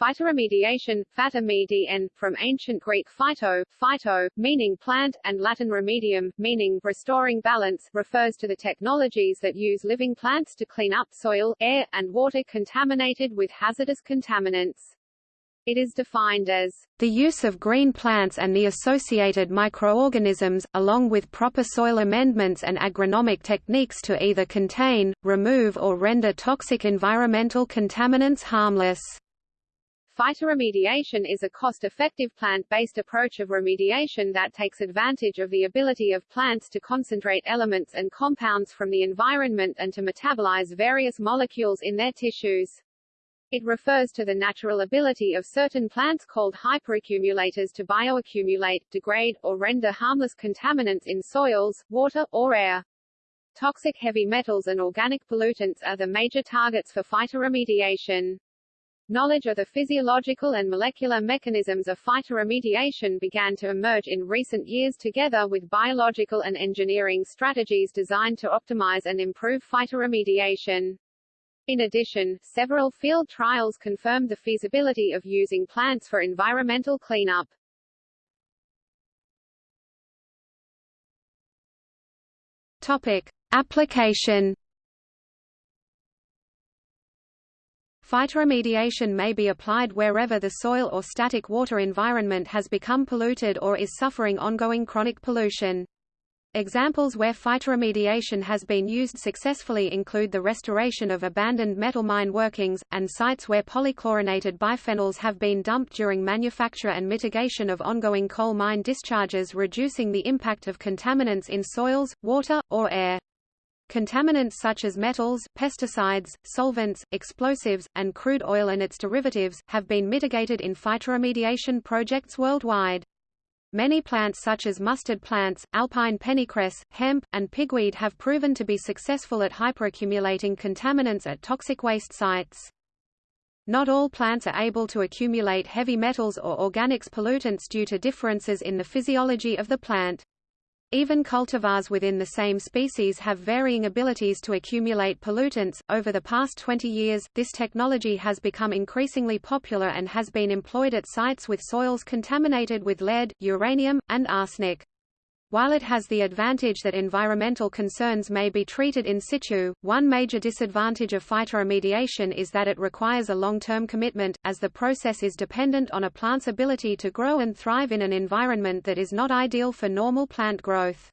Phytoremediation, phatomedien, from ancient Greek phyto, phyto, meaning plant, and Latin remedium, meaning restoring balance, refers to the technologies that use living plants to clean up soil, air, and water contaminated with hazardous contaminants. It is defined as the use of green plants and the associated microorganisms, along with proper soil amendments and agronomic techniques to either contain, remove or render toxic environmental contaminants harmless. Phytoremediation is a cost-effective plant-based approach of remediation that takes advantage of the ability of plants to concentrate elements and compounds from the environment and to metabolize various molecules in their tissues. It refers to the natural ability of certain plants called hyperaccumulators to bioaccumulate, degrade, or render harmless contaminants in soils, water, or air. Toxic heavy metals and organic pollutants are the major targets for phytoremediation. Knowledge of the physiological and molecular mechanisms of phytoremediation began to emerge in recent years together with biological and engineering strategies designed to optimize and improve phytoremediation. In addition, several field trials confirmed the feasibility of using plants for environmental cleanup. Topic. Application Phytoremediation may be applied wherever the soil or static water environment has become polluted or is suffering ongoing chronic pollution. Examples where phytoremediation has been used successfully include the restoration of abandoned metal mine workings, and sites where polychlorinated biphenyls have been dumped during manufacture and mitigation of ongoing coal mine discharges reducing the impact of contaminants in soils, water, or air. Contaminants such as metals, pesticides, solvents, explosives, and crude oil and its derivatives, have been mitigated in phytoremediation projects worldwide. Many plants such as mustard plants, alpine pennycress, hemp, and pigweed have proven to be successful at hyperaccumulating contaminants at toxic waste sites. Not all plants are able to accumulate heavy metals or organics pollutants due to differences in the physiology of the plant. Even cultivars within the same species have varying abilities to accumulate pollutants. Over the past 20 years, this technology has become increasingly popular and has been employed at sites with soils contaminated with lead, uranium, and arsenic. While it has the advantage that environmental concerns may be treated in situ, one major disadvantage of phytoremediation is that it requires a long-term commitment, as the process is dependent on a plant's ability to grow and thrive in an environment that is not ideal for normal plant growth.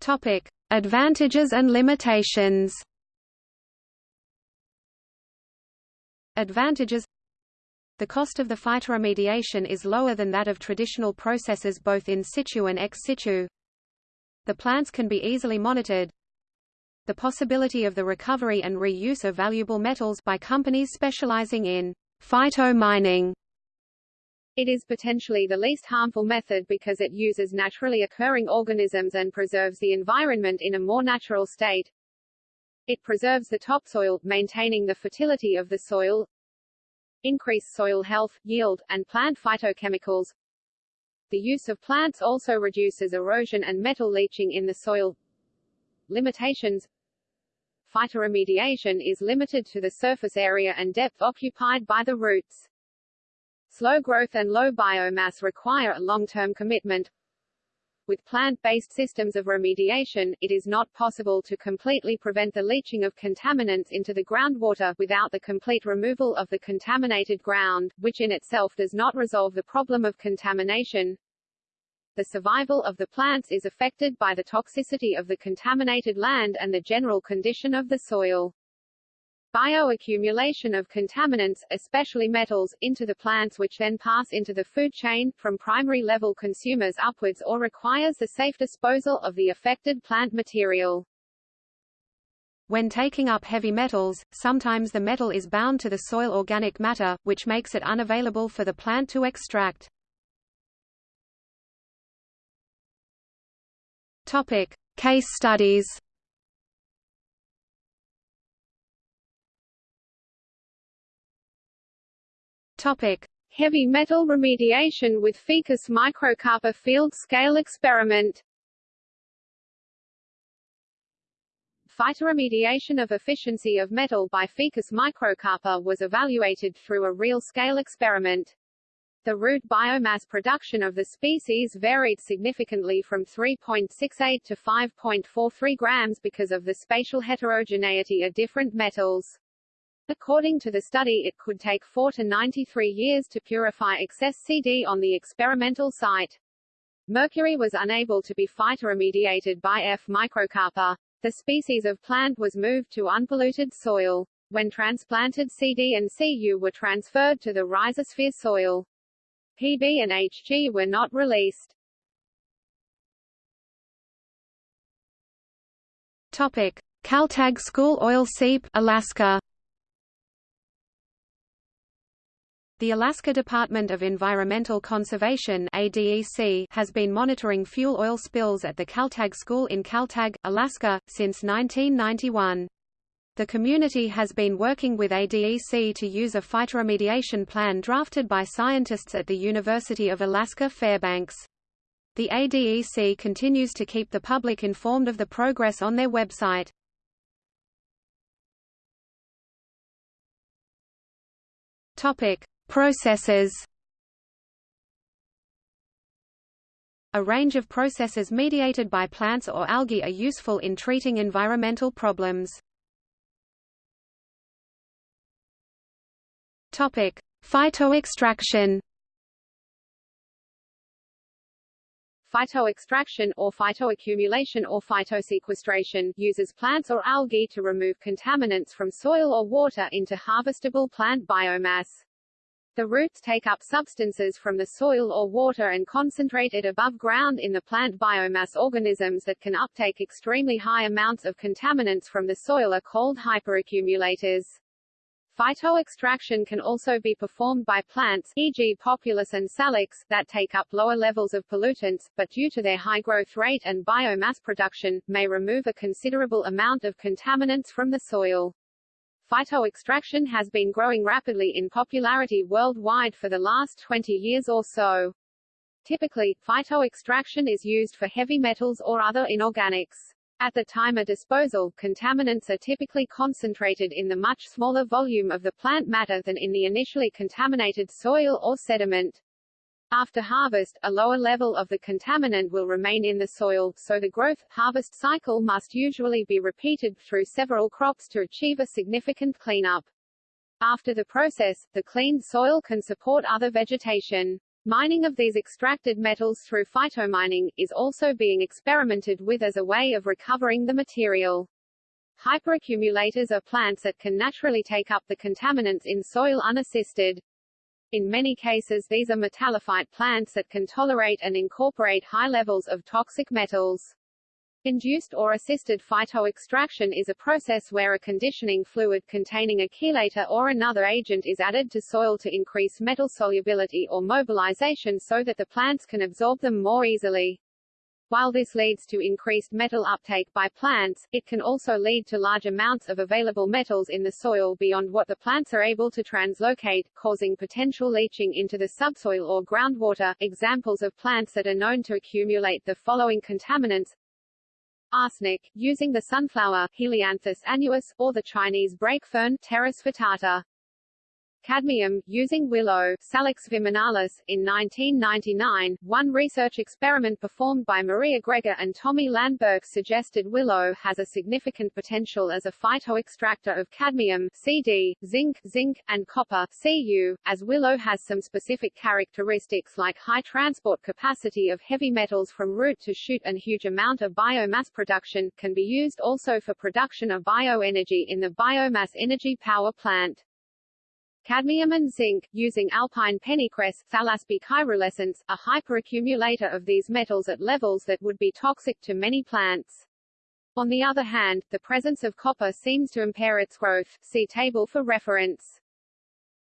Topic: Advantages and limitations. Advantages the cost of the phytoremediation is lower than that of traditional processes both in situ and ex situ. The plants can be easily monitored. The possibility of the recovery and reuse of valuable metals by companies specializing in phytomining. It is potentially the least harmful method because it uses naturally occurring organisms and preserves the environment in a more natural state. It preserves the topsoil, maintaining the fertility of the soil, increase soil health, yield, and plant phytochemicals. The use of plants also reduces erosion and metal leaching in the soil. Limitations Phytoremediation is limited to the surface area and depth occupied by the roots. Slow growth and low biomass require a long-term commitment, with plant-based systems of remediation, it is not possible to completely prevent the leaching of contaminants into the groundwater without the complete removal of the contaminated ground, which in itself does not resolve the problem of contamination. The survival of the plants is affected by the toxicity of the contaminated land and the general condition of the soil. Bioaccumulation of contaminants, especially metals, into the plants which then pass into the food chain, from primary level consumers upwards or requires the safe disposal of the affected plant material. When taking up heavy metals, sometimes the metal is bound to the soil organic matter, which makes it unavailable for the plant to extract. Topic. Case studies Topic: Heavy metal remediation with Ficus microcarpa field scale experiment. Phytoremediation of efficiency of metal by Ficus microcarpa was evaluated through a real-scale experiment. The root biomass production of the species varied significantly from 3.68 to 5.43 grams because of the spatial heterogeneity of different metals. According to the study it could take 4 to 93 years to purify excess CD on the experimental site. Mercury was unable to be phytoremediated by F. microcarpa. The species of plant was moved to unpolluted soil. When transplanted CD and Cu were transferred to the rhizosphere soil. PB and Hg were not released. Topic: Kaltag School Oil Seep, Alaska. The Alaska Department of Environmental Conservation ADEC has been monitoring fuel oil spills at the Kaltag School in Kaltag, Alaska, since 1991. The community has been working with ADEC to use a phytoremediation plan drafted by scientists at the University of Alaska Fairbanks. The ADEC continues to keep the public informed of the progress on their website. Topic: Processes A range of processes mediated by plants or algae are useful in treating environmental problems. Topic: Phytoextraction. Phytoextraction or phytoaccumulation or phytosequestration uses plants or algae to remove contaminants from soil or water into harvestable plant biomass. The roots take up substances from the soil or water and concentrate it above ground in the plant biomass organisms that can uptake extremely high amounts of contaminants from the soil are called hyperaccumulators. Phytoextraction can also be performed by plants e.g. Populus and Salix that take up lower levels of pollutants, but due to their high growth rate and biomass production, may remove a considerable amount of contaminants from the soil. Phytoextraction has been growing rapidly in popularity worldwide for the last 20 years or so. Typically, phytoextraction is used for heavy metals or other inorganics. At the time of disposal, contaminants are typically concentrated in the much smaller volume of the plant matter than in the initially contaminated soil or sediment. After harvest, a lower level of the contaminant will remain in the soil, so the growth-harvest cycle must usually be repeated through several crops to achieve a significant cleanup. After the process, the cleaned soil can support other vegetation. Mining of these extracted metals through phytomining, is also being experimented with as a way of recovering the material. Hyperaccumulators are plants that can naturally take up the contaminants in soil unassisted. In many cases these are metallophyte plants that can tolerate and incorporate high levels of toxic metals. Induced or assisted phytoextraction is a process where a conditioning fluid containing a chelator or another agent is added to soil to increase metal solubility or mobilization so that the plants can absorb them more easily. While this leads to increased metal uptake by plants, it can also lead to large amounts of available metals in the soil beyond what the plants are able to translocate, causing potential leaching into the subsoil or groundwater. Examples of plants that are known to accumulate the following contaminants arsenic, using the sunflower Helianthus annuus, or the Chinese brake fern Pteris vittata cadmium, using willow Salix viminalis. In 1999, one research experiment performed by Maria Greger and Tommy Landberg suggested willow has a significant potential as a phytoextractor of cadmium CD, zinc, zinc, and copper Cu, as willow has some specific characteristics like high transport capacity of heavy metals from root to shoot and huge amount of biomass production, can be used also for production of bioenergy in the biomass energy power plant. Cadmium and zinc, using alpine pennycress Thlaspi caerulescens, a hyperaccumulator of these metals at levels that would be toxic to many plants. On the other hand, the presence of copper seems to impair its growth see table for reference.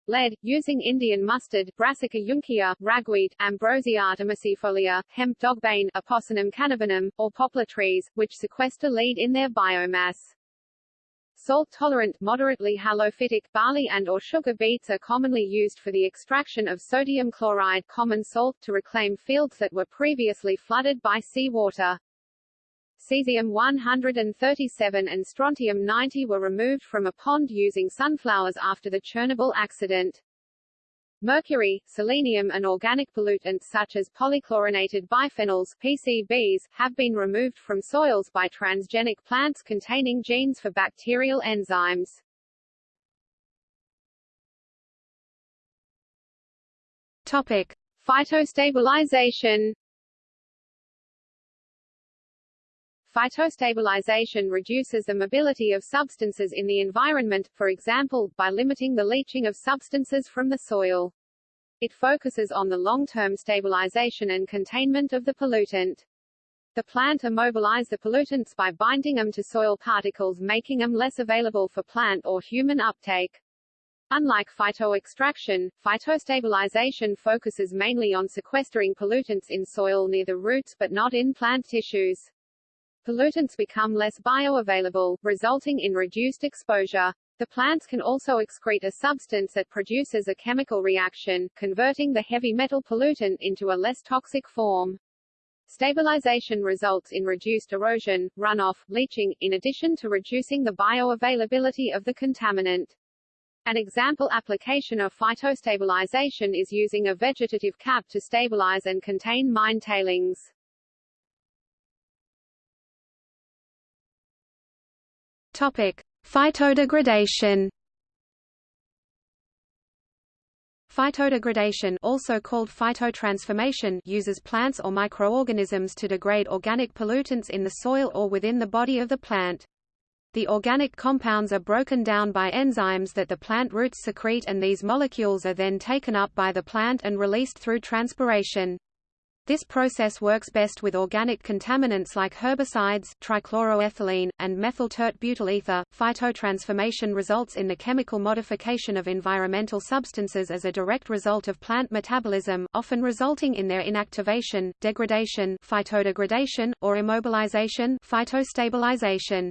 Lead, using Indian mustard Brassica juncea, ragweed, Ambrosia artemisiifolia, hemp dogbane, Apocynum cannabinum, or poplar trees, which sequester lead in their biomass. Salt-tolerant, moderately halophytic barley and or sugar beets are commonly used for the extraction of sodium chloride common salt to reclaim fields that were previously flooded by seawater. Cesium-137 and strontium-90 were removed from a pond using sunflowers after the Chernobyl accident. Mercury, selenium and organic pollutants such as polychlorinated biphenyls PCBs, have been removed from soils by transgenic plants containing genes for bacterial enzymes. Topic: Phytostabilization Phytostabilization reduces the mobility of substances in the environment, for example, by limiting the leaching of substances from the soil. It focuses on the long-term stabilization and containment of the pollutant. The plant immobilize the pollutants by binding them to soil particles making them less available for plant or human uptake. Unlike phytoextraction, phytostabilization focuses mainly on sequestering pollutants in soil near the roots but not in plant tissues pollutants become less bioavailable, resulting in reduced exposure. The plants can also excrete a substance that produces a chemical reaction, converting the heavy metal pollutant into a less toxic form. Stabilization results in reduced erosion, runoff, leaching, in addition to reducing the bioavailability of the contaminant. An example application of phytostabilization is using a vegetative cap to stabilize and contain mine tailings. Topic: Phytodegradation. Phytodegradation also called phytotransformation uses plants or microorganisms to degrade organic pollutants in the soil or within the body of the plant. The organic compounds are broken down by enzymes that the plant roots secrete and these molecules are then taken up by the plant and released through transpiration. This process works best with organic contaminants like herbicides, trichloroethylene, and methyl tert butyl ether. Phytotransformation results in the chemical modification of environmental substances as a direct result of plant metabolism, often resulting in their inactivation, degradation, phytodegradation, or immobilization, phytostabilization.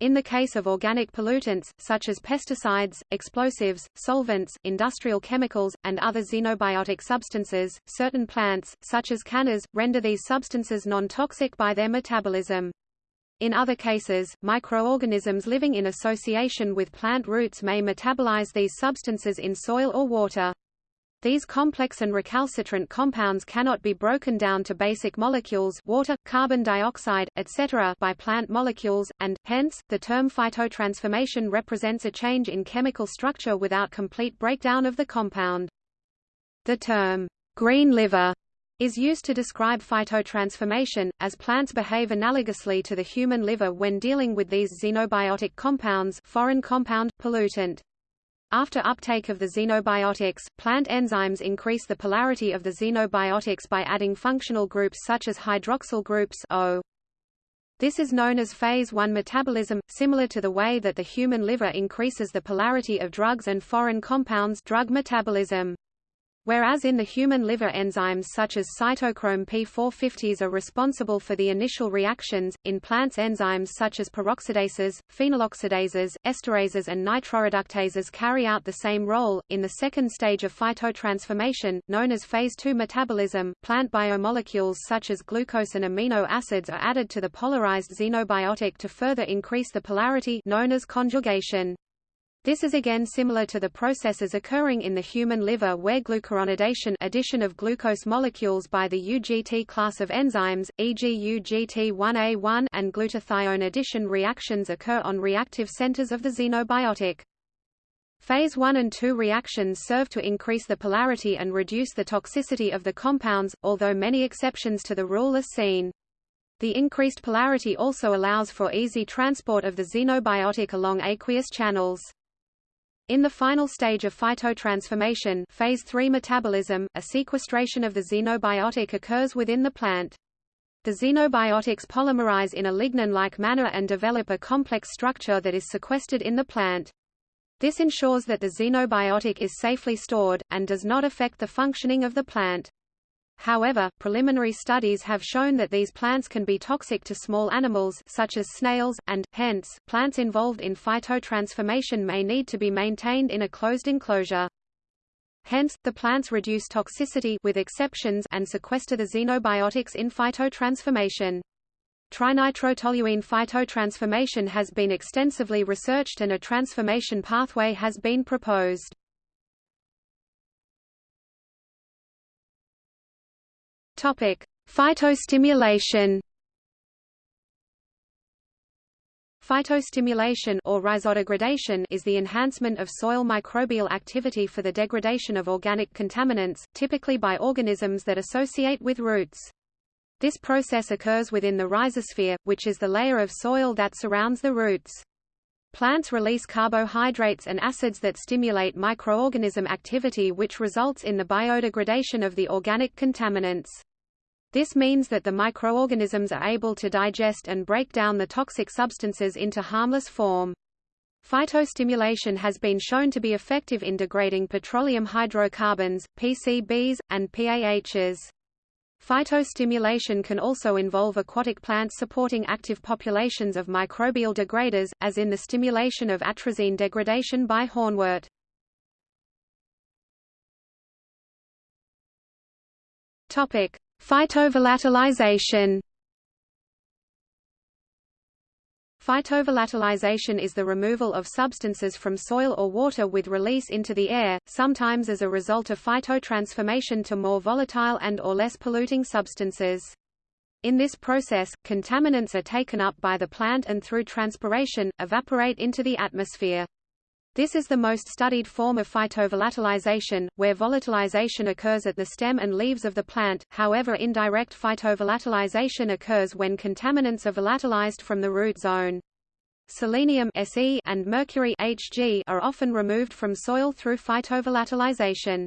In the case of organic pollutants, such as pesticides, explosives, solvents, industrial chemicals, and other xenobiotic substances, certain plants, such as cannas, render these substances non-toxic by their metabolism. In other cases, microorganisms living in association with plant roots may metabolize these substances in soil or water. These complex and recalcitrant compounds cannot be broken down to basic molecules water, carbon dioxide, etc. by plant molecules, and, hence, the term phytotransformation represents a change in chemical structure without complete breakdown of the compound. The term, green liver, is used to describe phytotransformation, as plants behave analogously to the human liver when dealing with these xenobiotic compounds foreign compound, pollutant. After uptake of the xenobiotics, plant enzymes increase the polarity of the xenobiotics by adding functional groups such as hydroxyl groups O. This is known as phase 1 metabolism, similar to the way that the human liver increases the polarity of drugs and foreign compounds drug metabolism. Whereas in the human liver enzymes such as cytochrome P450s are responsible for the initial reactions, in plants enzymes such as peroxidases, phenoloxidases, esterases and nitroreductases carry out the same role. In the second stage of phytotransformation, known as phase 2 metabolism, plant biomolecules such as glucose and amino acids are added to the polarized xenobiotic to further increase the polarity known as conjugation. This is again similar to the processes occurring in the human liver where glucuronidation addition of glucose molecules by the UGT class of enzymes, e.g. UGT1A1 and glutathione addition reactions occur on reactive centers of the xenobiotic. Phase 1 and 2 reactions serve to increase the polarity and reduce the toxicity of the compounds, although many exceptions to the rule are seen. The increased polarity also allows for easy transport of the xenobiotic along aqueous channels. In the final stage of phytotransformation phase 3 metabolism, a sequestration of the xenobiotic occurs within the plant. The xenobiotics polymerize in a lignin-like manner and develop a complex structure that is sequestered in the plant. This ensures that the xenobiotic is safely stored, and does not affect the functioning of the plant. However, preliminary studies have shown that these plants can be toxic to small animals such as snails, and, hence, plants involved in phytotransformation may need to be maintained in a closed enclosure. Hence, the plants reduce toxicity with exceptions and sequester the xenobiotics in phytotransformation. Trinitrotoluene phytotransformation has been extensively researched and a transformation pathway has been proposed. Topic: Phytostimulation. Phytostimulation or rhizodegradation is the enhancement of soil microbial activity for the degradation of organic contaminants, typically by organisms that associate with roots. This process occurs within the rhizosphere, which is the layer of soil that surrounds the roots. Plants release carbohydrates and acids that stimulate microorganism activity which results in the biodegradation of the organic contaminants. This means that the microorganisms are able to digest and break down the toxic substances into harmless form. Phytostimulation has been shown to be effective in degrading petroleum hydrocarbons, PCBs, and PAHs. Phytostimulation can also involve aquatic plants supporting active populations of microbial degraders, as in the stimulation of atrazine degradation by hornwort. Topic: Phytovolatilization. Phytovolatilization is the removal of substances from soil or water with release into the air, sometimes as a result of phytotransformation to more volatile and or less polluting substances. In this process, contaminants are taken up by the plant and through transpiration, evaporate into the atmosphere. This is the most studied form of phytovolatilization, where volatilization occurs at the stem and leaves of the plant, however indirect phytovolatilization occurs when contaminants are volatilized from the root zone. Selenium Se and mercury Hg are often removed from soil through phytovolatilization.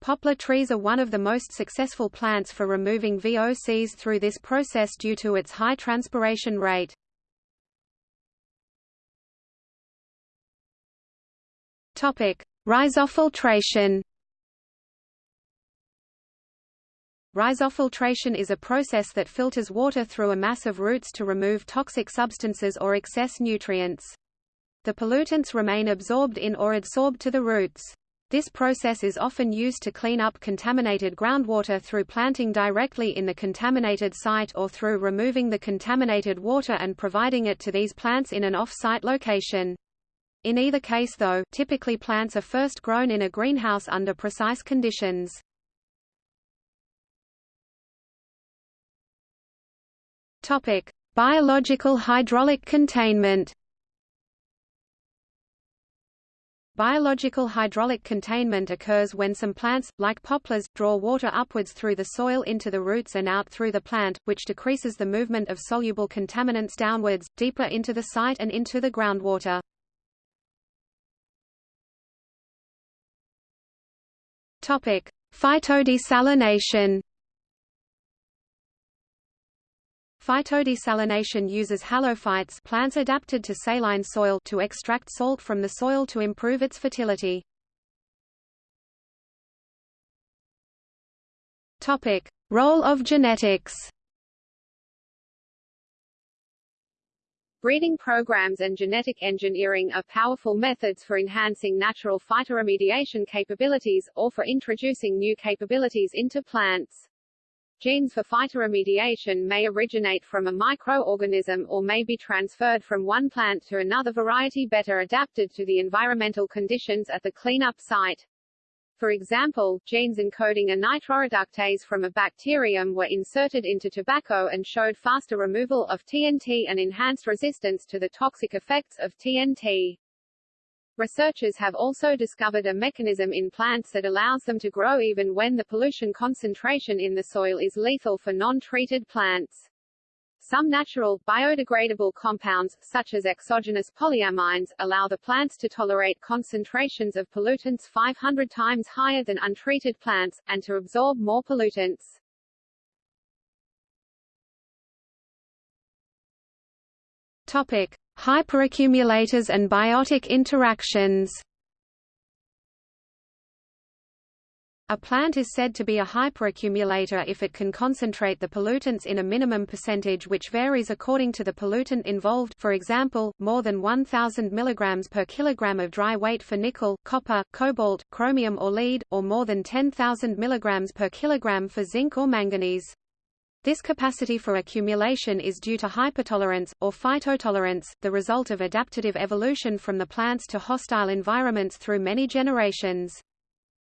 Poplar trees are one of the most successful plants for removing VOCs through this process due to its high transpiration rate. Topic: Rhizofiltration Rhizofiltration is a process that filters water through a mass of roots to remove toxic substances or excess nutrients. The pollutants remain absorbed in or adsorbed to the roots. This process is often used to clean up contaminated groundwater through planting directly in the contaminated site or through removing the contaminated water and providing it to these plants in an off-site location. In either case though, typically plants are first grown in a greenhouse under precise conditions. Topic: Biological hydraulic containment. Biological hydraulic containment occurs when some plants, like poplars, draw water upwards through the soil into the roots and out through the plant, which decreases the movement of soluble contaminants downwards, deeper into the site and into the groundwater. Topic: Phytodesalination. Phytodesalination uses halophytes plants adapted to saline soil to extract salt from the soil to improve its fertility. Topic: Role of genetics. Breeding programs and genetic engineering are powerful methods for enhancing natural phytoremediation capabilities, or for introducing new capabilities into plants. Genes for phytoremediation may originate from a microorganism or may be transferred from one plant to another variety better adapted to the environmental conditions at the cleanup site. For example, genes encoding a nitroreductase from a bacterium were inserted into tobacco and showed faster removal of TNT and enhanced resistance to the toxic effects of TNT. Researchers have also discovered a mechanism in plants that allows them to grow even when the pollution concentration in the soil is lethal for non-treated plants. Some natural, biodegradable compounds, such as exogenous polyamines, allow the plants to tolerate concentrations of pollutants 500 times higher than untreated plants, and to absorb more pollutants. Topic. Hyperaccumulators and biotic interactions A plant is said to be a hyperaccumulator if it can concentrate the pollutants in a minimum percentage which varies according to the pollutant involved for example, more than 1,000 mg per kilogram of dry weight for nickel, copper, cobalt, chromium or lead, or more than 10,000 mg per kilogram for zinc or manganese. This capacity for accumulation is due to hypertolerance, or phytotolerance, the result of adaptive evolution from the plants to hostile environments through many generations.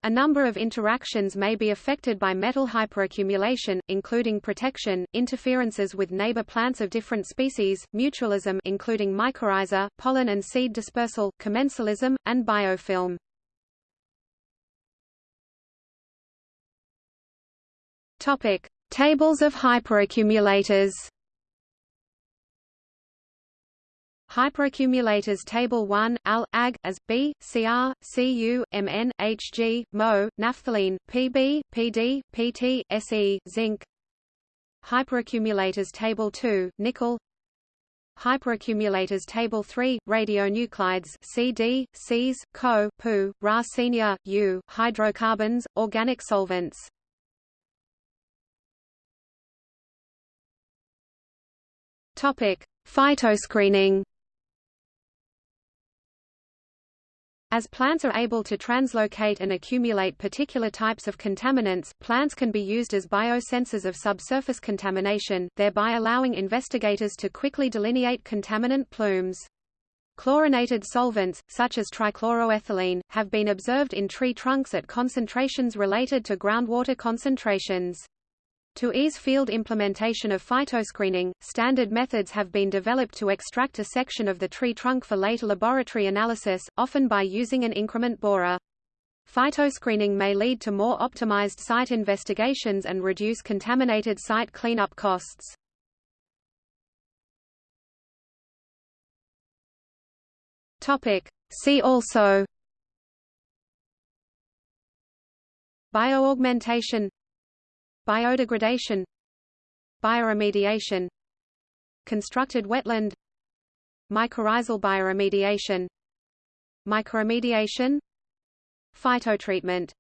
A number of interactions may be affected by metal hyperaccumulation, including protection, interferences with neighbor plants of different species, mutualism including mycorrhiza, pollen and seed dispersal, commensalism, and biofilm. Topic: Tables of hyperaccumulators Hyperaccumulators Table 1, Al, Ag, as, B, Cr, Cu, Mn, Hg, Mo, naphthalene, Pb, Pd, Pt, Se, zinc. Hyperaccumulators Table 2, Nickel. Hyperaccumulators Table 3, radionuclides CD, Cs, Co, Pu, Ra senior, U, hydrocarbons, organic solvents. Topic: Phytoscreening. As plants are able to translocate and accumulate particular types of contaminants, plants can be used as biosensors of subsurface contamination, thereby allowing investigators to quickly delineate contaminant plumes. Chlorinated solvents, such as trichloroethylene, have been observed in tree trunks at concentrations related to groundwater concentrations. To ease field implementation of phytoscreening, standard methods have been developed to extract a section of the tree trunk for later laboratory analysis, often by using an increment borer. Phytoscreening may lead to more optimized site investigations and reduce contaminated site cleanup costs. See also Bioaugmentation Biodegradation Bioremediation Constructed wetland Mycorrhizal bioremediation Mycoremediation Phytotreatment